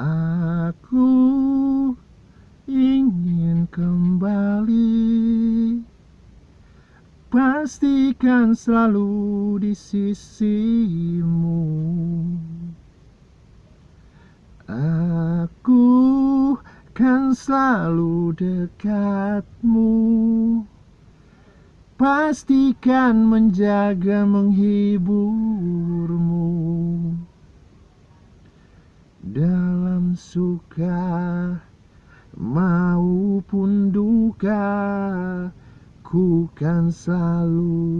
Aku ingin kembali. Pastikan selalu di sisimu. Aku kan selalu dekatmu. Pastikan menjaga menghiburmu Suka maupun duka Ku kan selalu